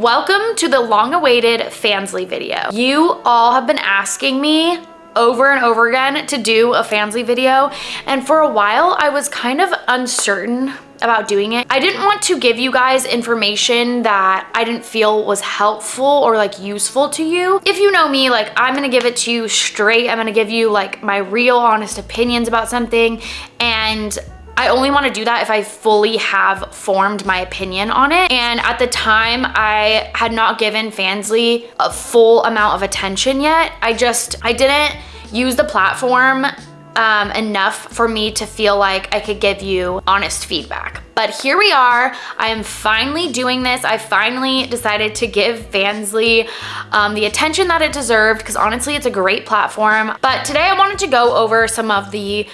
welcome to the long-awaited Fansly video. You all have been asking me over and over again to do a Fansly video. And for a while, I was kind of uncertain about doing it. I didn't want to give you guys information that I didn't feel was helpful or like useful to you. If you know me, like I'm gonna give it to you straight. I'm gonna give you like my real honest opinions about something. And I only want to do that if I fully have formed my opinion on it. And at the time, I had not given Fansly a full amount of attention yet. I just, I didn't use the platform um, enough for me to feel like I could give you honest feedback. But here we are. I am finally doing this. I finally decided to give Fansly um, the attention that it deserved because honestly, it's a great platform. But today I wanted to go over some of the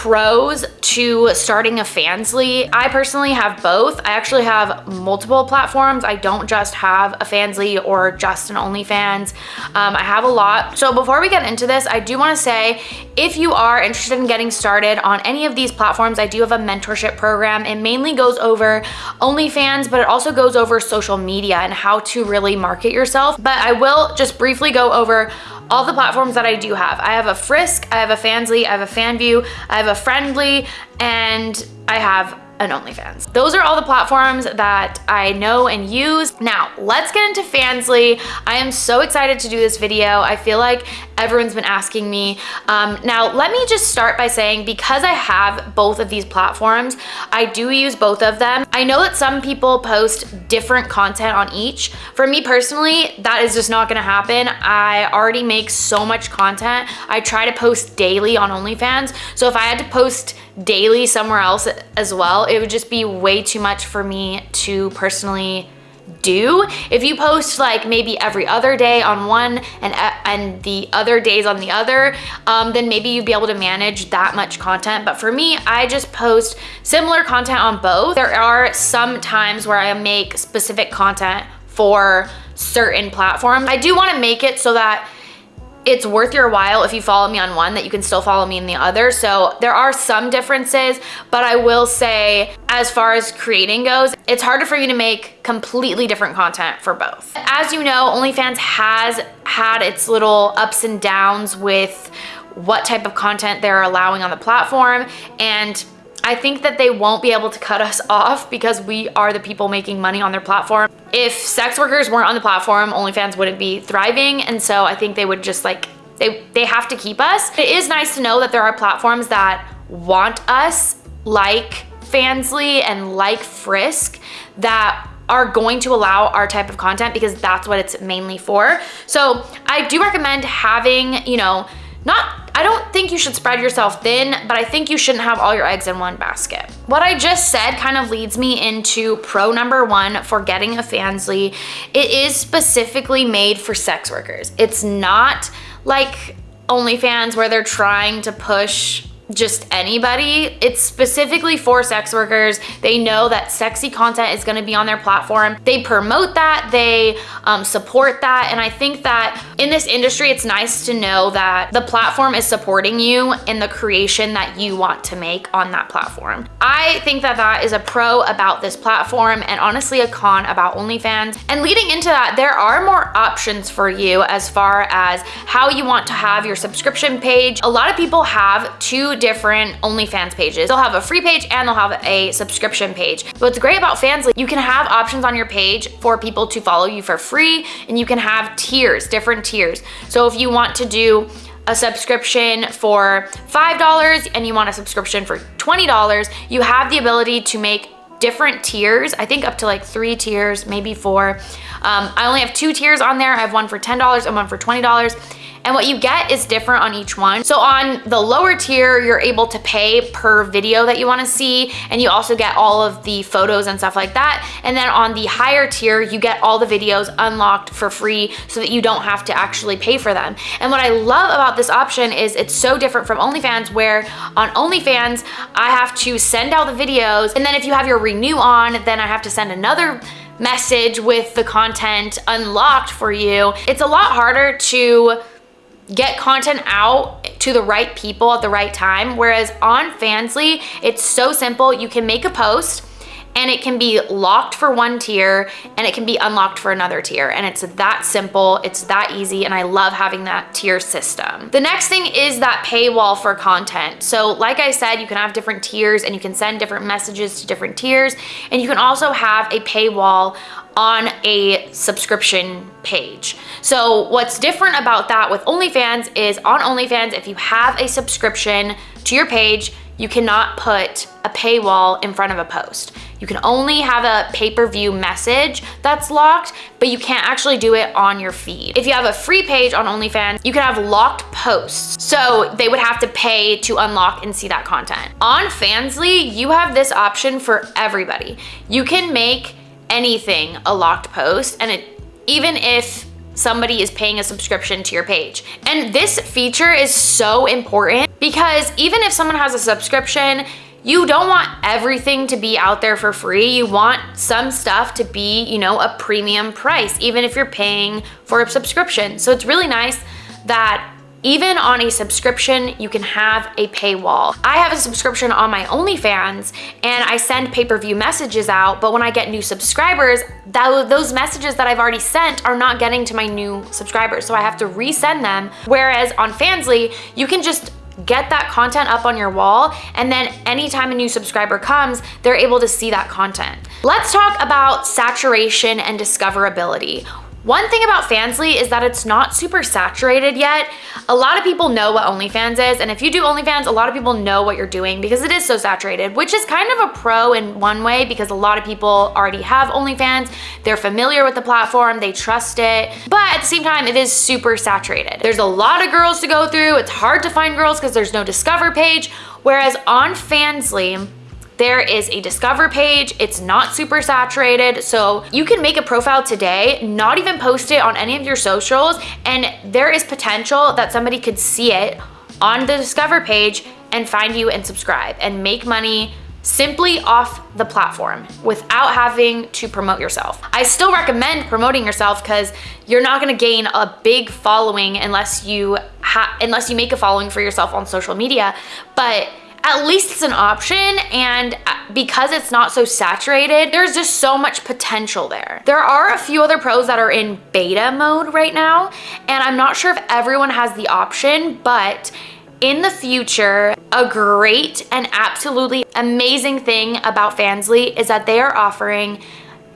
pros to starting a Fansly. I personally have both. I actually have multiple platforms. I don't just have a Fansly or just an OnlyFans. Um, I have a lot. So before we get into this, I do wanna say, if you are interested in getting started on any of these platforms, I do have a mentorship program. It mainly goes over OnlyFans, but it also goes over social media and how to really market yourself. But I will just briefly go over all the platforms that I do have. I have a Frisk, I have a Fansly, I have a Fanvue, I have a Friendly, and I have and OnlyFans. Those are all the platforms that I know and use. Now, let's get into Fansly. I am so excited to do this video. I feel like everyone's been asking me. Um, now, let me just start by saying because I have both of these platforms, I do use both of them. I know that some people post different content on each. For me personally, that is just not gonna happen. I already make so much content. I try to post daily on OnlyFans. So if I had to post daily somewhere else as well, it would just be way too much for me to personally do. If you post like maybe every other day on one and, and the other days on the other, um, then maybe you'd be able to manage that much content. But for me, I just post similar content on both. There are some times where I make specific content for certain platforms. I do wanna make it so that it's worth your while if you follow me on one that you can still follow me in the other. So there are some differences, but I will say as far as creating goes, it's harder for you to make completely different content for both. As you know, OnlyFans has had its little ups and downs with what type of content they're allowing on the platform and I think that they won't be able to cut us off because we are the people making money on their platform. If sex workers weren't on the platform, OnlyFans wouldn't be thriving. And so I think they would just like, they, they have to keep us. It is nice to know that there are platforms that want us like Fansly and like Frisk that are going to allow our type of content because that's what it's mainly for. So I do recommend having, you know, not, I don't think you should spread yourself thin, but I think you shouldn't have all your eggs in one basket. What I just said kind of leads me into pro number one for getting a Fansly. It is specifically made for sex workers. It's not like OnlyFans where they're trying to push just anybody. It's specifically for sex workers. They know that sexy content is gonna be on their platform. They promote that, they um, support that. And I think that in this industry, it's nice to know that the platform is supporting you in the creation that you want to make on that platform. I think that that is a pro about this platform and honestly a con about OnlyFans. And leading into that, there are more options for you as far as how you want to have your subscription page. A lot of people have two different OnlyFans pages. They'll have a free page and they'll have a subscription page. What's great about Fansly, you can have options on your page for people to follow you for free and you can have tiers, different tiers. So if you want to do a subscription for $5 and you want a subscription for $20, you have the ability to make different tiers. I think up to like three tiers, maybe four. Um, I only have two tiers on there. I have one for $10 and one for $20 and what you get is different on each one. So on the lower tier, you're able to pay per video that you wanna see, and you also get all of the photos and stuff like that. And then on the higher tier, you get all the videos unlocked for free so that you don't have to actually pay for them. And what I love about this option is it's so different from OnlyFans where on OnlyFans, I have to send out the videos, and then if you have your renew on, then I have to send another message with the content unlocked for you. It's a lot harder to get content out to the right people at the right time. Whereas on Fansly, it's so simple. You can make a post and it can be locked for one tier and it can be unlocked for another tier. And it's that simple, it's that easy, and I love having that tier system. The next thing is that paywall for content. So like I said, you can have different tiers and you can send different messages to different tiers, and you can also have a paywall on a subscription page. So what's different about that with OnlyFans is on OnlyFans, if you have a subscription to your page, you cannot put a paywall in front of a post. You can only have a pay-per-view message that's locked, but you can't actually do it on your feed. If you have a free page on OnlyFans, you can have locked posts. So they would have to pay to unlock and see that content. On Fansly, you have this option for everybody. You can make anything a locked post and it even if somebody is paying a subscription to your page. And this feature is so important because even if someone has a subscription, you don't want everything to be out there for free. You want some stuff to be, you know, a premium price, even if you're paying for a subscription. So it's really nice that even on a subscription, you can have a paywall. I have a subscription on my OnlyFans and I send pay-per-view messages out, but when I get new subscribers, that, those messages that I've already sent are not getting to my new subscribers, so I have to resend them. Whereas on Fansly, you can just get that content up on your wall and then anytime a new subscriber comes, they're able to see that content. Let's talk about saturation and discoverability. One thing about Fansly is that it's not super saturated yet. A lot of people know what OnlyFans is, and if you do OnlyFans, a lot of people know what you're doing because it is so saturated, which is kind of a pro in one way because a lot of people already have OnlyFans. They're familiar with the platform, they trust it, but at the same time, it is super saturated. There's a lot of girls to go through. It's hard to find girls because there's no discover page, whereas on Fansly, there is a discover page. It's not super saturated. So you can make a profile today, not even post it on any of your socials. And there is potential that somebody could see it on the discover page and find you and subscribe and make money simply off the platform without having to promote yourself. I still recommend promoting yourself because you're not gonna gain a big following unless you unless you make a following for yourself on social media. But at least it's an option and uh, because it's not so saturated, there's just so much potential there. There are a few other pros that are in beta mode right now and I'm not sure if everyone has the option, but in the future, a great and absolutely amazing thing about Fansly is that they are offering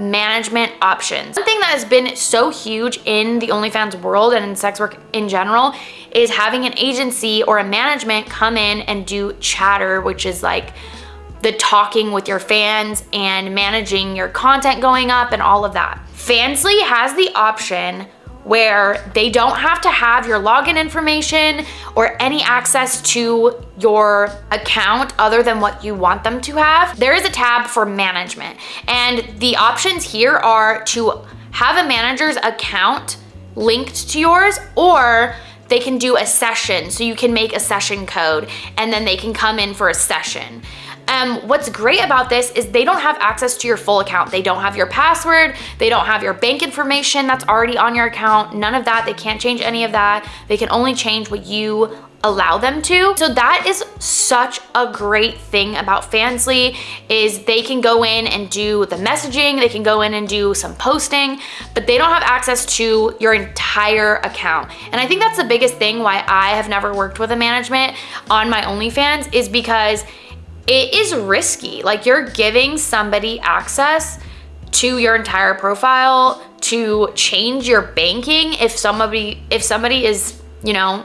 management options. One thing that has been so huge in the OnlyFans world and in sex work in general is having an agency or a management come in and do chatter, which is like the talking with your fans and managing your content going up and all of that. Fansly has the option where they don't have to have your login information or any access to your account other than what you want them to have. There is a tab for management and the options here are to have a manager's account linked to yours or they can do a session so you can make a session code and then they can come in for a session. Um, what's great about this is they don't have access to your full account. They don't have your password. They don't have your bank information that's already on your account. None of that. They can't change any of that. They can only change what you allow them to. So that is such a great thing about Fansly is they can go in and do the messaging, they can go in and do some posting, but they don't have access to your entire account. And I think that's the biggest thing why I have never worked with a management on my OnlyFans is because it is risky. Like you're giving somebody access to your entire profile to change your banking if somebody if somebody is, you know,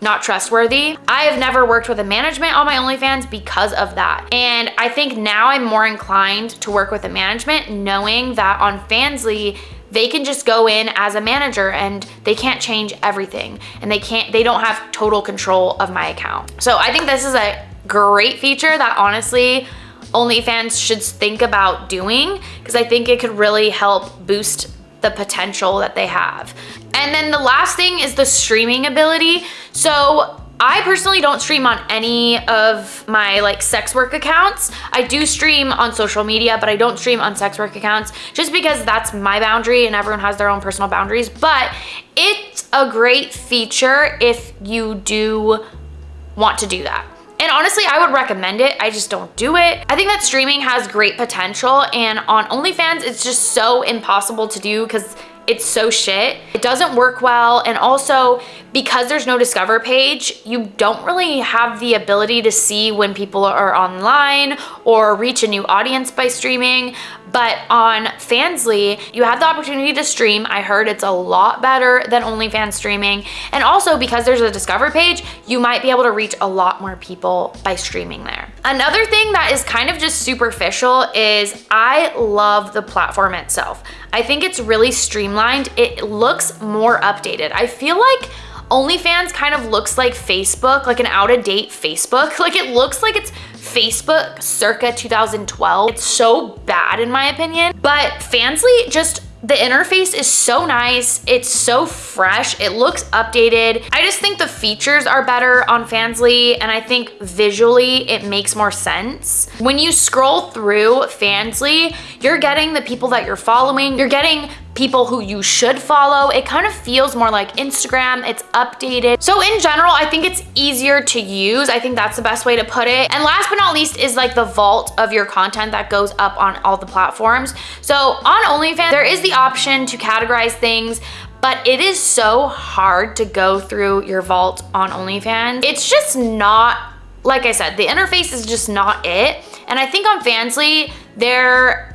not trustworthy. I have never worked with a management on my OnlyFans because of that. And I think now I'm more inclined to work with a management knowing that on Fansly, they can just go in as a manager and they can't change everything and they can't they don't have total control of my account so i think this is a great feature that honestly OnlyFans should think about doing because I think it could really help boost the potential that they have. And then the last thing is the streaming ability. So I personally don't stream on any of my like sex work accounts. I do stream on social media, but I don't stream on sex work accounts just because that's my boundary and everyone has their own personal boundaries. But it's a great feature if you do want to do that. And honestly, I would recommend it. I just don't do it. I think that streaming has great potential and on OnlyFans, it's just so impossible to do because it's so shit. It doesn't work well. And also because there's no discover page, you don't really have the ability to see when people are online or reach a new audience by streaming. But on Fansly, you have the opportunity to stream. I heard it's a lot better than OnlyFans streaming. And also because there's a discover page, you might be able to reach a lot more people by streaming there. Another thing that is kind of just superficial is I love the platform itself. I think it's really streamlined. It looks more updated. I feel like OnlyFans kind of looks like Facebook, like an out-of-date Facebook. Like it looks like it's Facebook circa 2012. It's so bad in my opinion, but Fansly just the interface is so nice. It's so fresh. It looks updated. I just think the features are better on Fansly and I think visually it makes more sense. When you scroll through Fansly, you're getting the people that you're following. You're getting people who you should follow. It kind of feels more like Instagram. It's updated. So in general, I think it's easier to use. I think that's the best way to put it. And last but not least is like the vault of your content that goes up on all the platforms. So on OnlyFans, there is the option to categorize things, but it is so hard to go through your vault on OnlyFans. It's just not, like I said, the interface is just not it. And I think on Fansly, there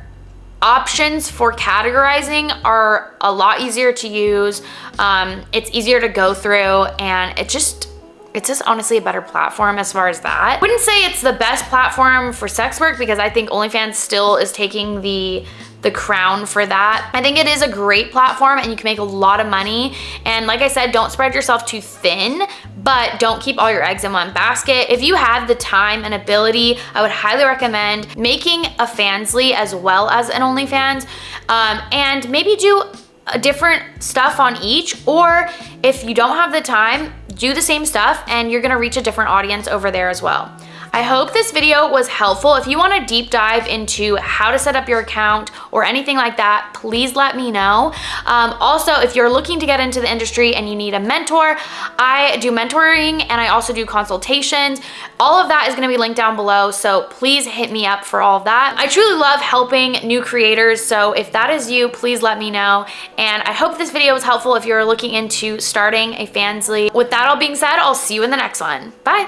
options for categorizing are a lot easier to use. Um, it's easier to go through and it just, it's just honestly a better platform as far as that. I wouldn't say it's the best platform for sex work because I think OnlyFans still is taking the the crown for that. I think it is a great platform and you can make a lot of money. And like I said, don't spread yourself too thin, but don't keep all your eggs in one basket. If you have the time and ability, I would highly recommend making a Fansly as well as an OnlyFans um, and maybe do a different stuff on each or if you don't have the time, do the same stuff and you're gonna reach a different audience over there as well. I hope this video was helpful. If you want to deep dive into how to set up your account or anything like that, please let me know. Um, also, if you're looking to get into the industry and you need a mentor, I do mentoring and I also do consultations. All of that is going to be linked down below, so please hit me up for all of that. I truly love helping new creators, so if that is you, please let me know. And I hope this video was helpful if you're looking into starting a Fansly. With that all being said, I'll see you in the next one. Bye!